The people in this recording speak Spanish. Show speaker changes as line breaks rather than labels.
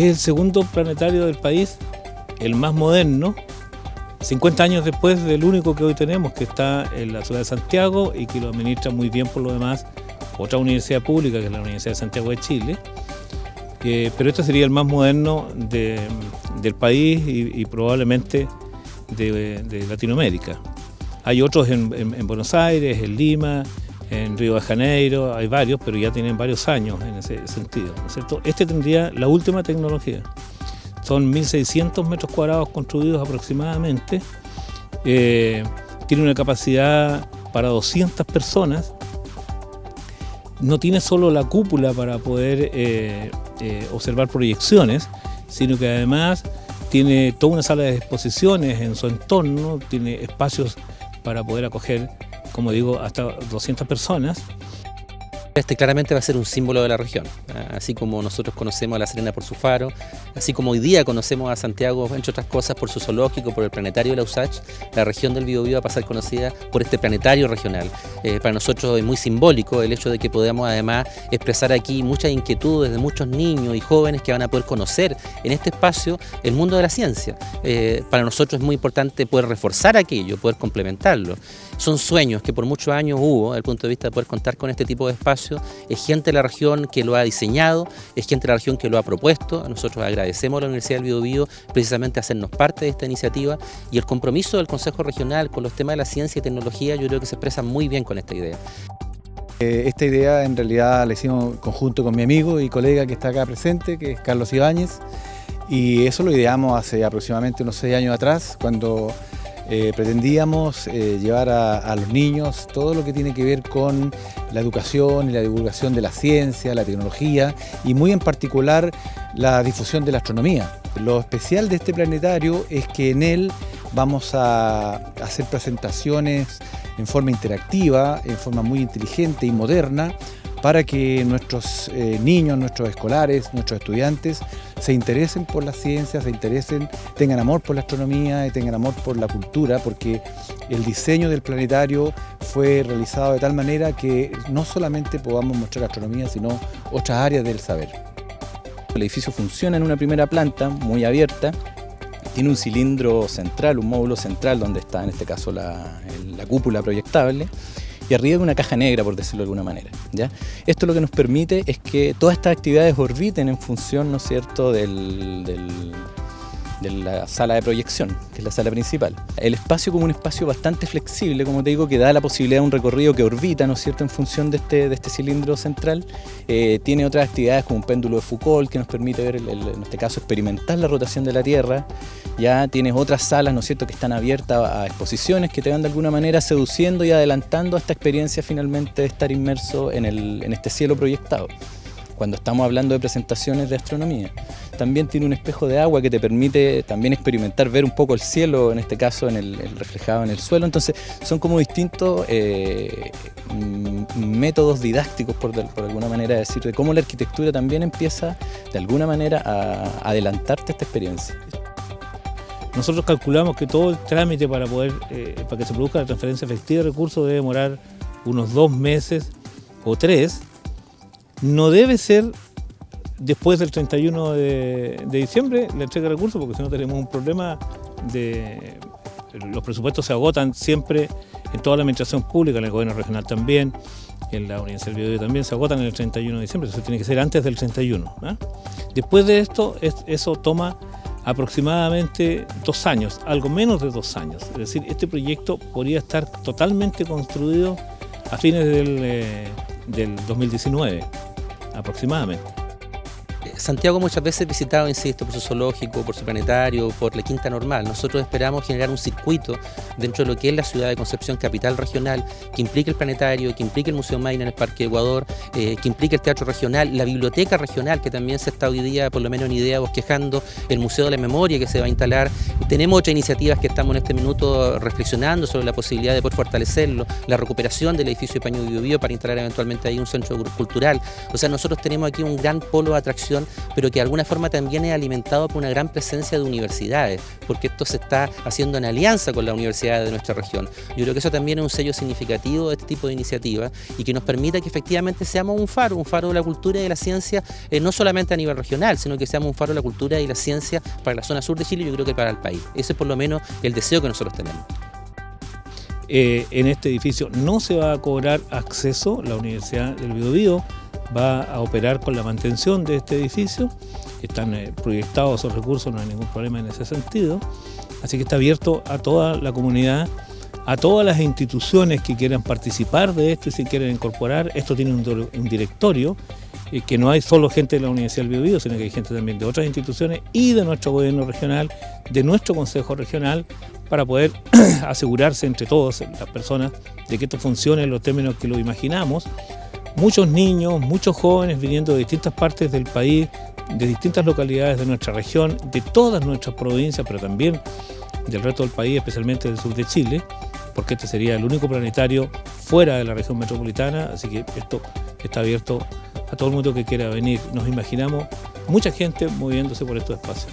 Es el segundo planetario del país, el más moderno, 50 años después del único que hoy tenemos, que está en la ciudad de Santiago y que lo administra muy bien por lo demás otra universidad pública, que es la Universidad de Santiago de Chile. pero este sería el más moderno del país y, probablemente de, Latinoamérica. Hay otros en, Buenos Aires, en Lima, en Río de Janeiro, hay varios, pero ya tienen varios años en ese sentido. Este tendría la última tecnología. Son 1.600 metros cuadrados construidos aproximadamente. Eh, tiene una capacidad para 200 personas. No tiene solo la cúpula para poder eh, eh, observar proyecciones, sino que además tiene toda una sala de exposiciones en su entorno, tiene espacios para poder acoger, como digo, hasta 200 personas.
Este claramente va a ser un símbolo de la región, así como nosotros conocemos a La Serena por su faro, así como hoy día conocemos a Santiago, entre otras cosas, por su zoológico, por el planetario de la USACH, la región del Biobío va a pasar conocida por este planetario regional. Eh, para nosotros es muy simbólico el hecho de que podamos además expresar aquí muchas inquietudes de muchos niños y jóvenes que van a poder conocer en este espacio el mundo de la ciencia. Eh, para nosotros es muy importante poder reforzar aquello, poder complementarlo. Son sueños que por muchos años hubo, desde el punto de vista de poder contar con este tipo de Es gente de la región que lo ha diseñado, es gente de la región que lo ha propuesto. Nosotros agradecemos a la Universidad del Biobío precisamente hacernos parte de esta iniciativa y el compromiso del Consejo Regional con los temas de la ciencia y tecnología yo creo que se expresa muy bien con esta idea.
Eh, esta idea en realidad la hicimos conjunto con mi amigo y colega que está acá presente, que es Carlos Ibáñez, y eso lo ideamos hace aproximadamente unos seis años atrás, cuando eh, pretendíamos eh, llevar a, los niños todo lo que tiene que ver con la educación y la divulgación de la ciencia, la tecnología y muy en particular la difusión de la astronomía. Lo especial de este planetario es que en él vamos a hacer presentaciones en forma interactiva, en forma muy inteligente y moderna, para que nuestros eh, niños, nuestros escolares, nuestros estudiantes se interesen por la ciencia, se interesen, tengan amor por la astronomía y tengan amor por la cultura, porque el diseño del planetario fue realizado de tal manera que no solamente podamos mostrar astronomía, sino otras áreas del saber.
El edificio funciona en una primera planta muy abierta, tiene un cilindro central, un módulo central donde está en este caso la cúpula proyectable y arriba de una caja negra, por decirlo de alguna manera. ¿ya? Esto lo que nos permite es que todas estas actividades orbiten en función, ¿no es cierto?, del, de la sala de proyección, que es la sala principal. El espacio como un espacio bastante flexible, como te digo, que da la posibilidad de un recorrido que orbita, ¿no es cierto?, en función de este, de este cilindro central. Eh, tiene otras actividades como un péndulo de Foucault, que nos permite ver, en este caso, experimentar la rotación de la Tierra. Ya tienes otras salas, ¿no cierto?, que están abiertas a exposiciones que te van de alguna manera seduciendo y adelantando a esta experiencia finalmente de estar inmerso en, el, en este cielo proyectado cuando estamos hablando de presentaciones de astronomía. También tiene un espejo de agua que te permite también experimentar, ver un poco el cielo, en este caso en el, reflejado en el suelo. Entonces son como distintos eh, métodos didácticos, por, por alguna manera decir, de cómo la arquitectura también empieza de alguna manera a adelantarte esta experiencia.
Nosotros calculamos que todo el trámite para poder, eh, para que se produzca la transferencia efectiva de recursos debe demorar unos dos meses o tres, no debe ser después del 31 de, diciembre la entrega de recursos, porque si no tenemos un problema de... Los presupuestos se agotan siempre en toda la administración pública, en el gobierno regional también, en la Universidad del también, se agotan el 31 de diciembre, eso tiene que ser antes del 31. ¿ah? Después de esto, eso toma aproximadamente dos años, algo menos de dos años. Es decir, este proyecto podría estar totalmente construido a fines del, eh, del 2019 aproximadamente.
Santiago muchas veces visitado, insisto, por su zoológico, por su planetario, por la Quinta Normal. Nosotros esperamos generar un circuito dentro de lo que es la ciudad de Concepción, capital regional, que implique el planetario, que implique el Museo Maine en el Parque Ecuador, eh, que implique el Teatro Regional, la Biblioteca Regional, que también se está hoy día, por lo menos en idea, bosquejando, el Museo de la Memoria que se va a instalar. Tenemos otras iniciativas que estamos en este minuto reflexionando sobre la posibilidad de poder fortalecerlo, la recuperación del edificio de Paño Bio para instalar eventualmente ahí un centro cultural. O sea, nosotros tenemos aquí un gran polo de atracción pero que de alguna forma también es alimentado por una gran presencia de universidades, porque esto se está haciendo en alianza con las universidades de nuestra región. Yo creo que eso también es un sello significativo de este tipo de iniciativas y que nos permita que efectivamente seamos un faro, un faro de la cultura y de la ciencia, eh, no solamente a nivel regional, sino que seamos un faro de la cultura y la ciencia para la zona sur de Chile y yo creo que para el país. Ese es por lo menos el deseo que nosotros tenemos.
Eh, en este edificio no se va a cobrar acceso, la Universidad del Biobío va a operar con la mantención de este edificio, están eh, proyectados esos recursos, no hay ningún problema en ese sentido, así que está abierto a toda la comunidad, a todas las instituciones que quieran participar de esto y si quieren incorporar, esto tiene un, directorio, eh, que no hay solo gente de la Universidad del Biobío, sino que hay gente también de otras instituciones y de nuestro gobierno regional, de nuestro consejo regional, para poder asegurarse entre todos las personas de que esto funcione en los términos que lo imaginamos. Muchos niños, muchos jóvenes viniendo de distintas partes del país, de distintas localidades de nuestra región, de todas nuestras provincias, pero también del resto del país, especialmente del sur de Chile, porque este sería el único planetario fuera de la región metropolitana, así que esto está abierto a todo el mundo que quiera venir. Nos imaginamos mucha gente moviéndose por estos espacios.